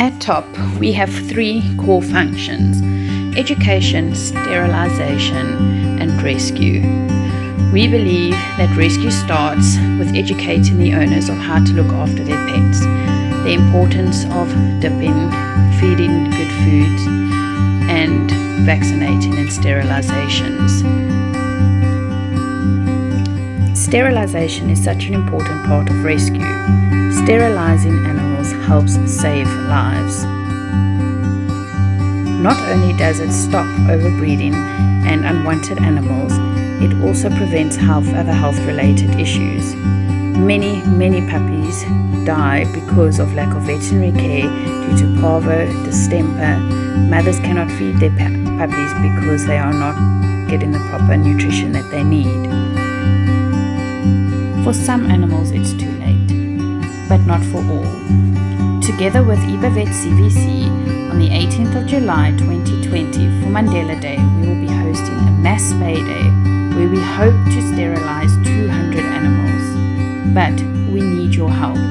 At top, we have three core functions education, sterilization, and rescue. We believe that rescue starts with educating the owners of how to look after their pets, the importance of dipping, feeding good foods, and vaccinating and sterilizations. Sterilization is such an important part of rescue. Sterilizing animals helps save lives. Not only does it stop overbreeding and unwanted animals, it also prevents health, other health related issues. Many, many puppies die because of lack of veterinary care due to parvo, distemper. Mothers cannot feed their puppies because they are not getting the proper nutrition that they need. For some animals it's too but not for all. Together with IBAVET CVC, on the 18th of July 2020 for Mandela Day, we will be hosting a mass spay day where we hope to sterilize 200 animals. But we need your help.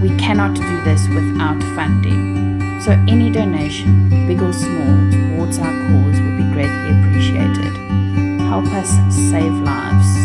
We cannot do this without funding. So any donation, big or small, towards our cause would be greatly appreciated. Help us save lives.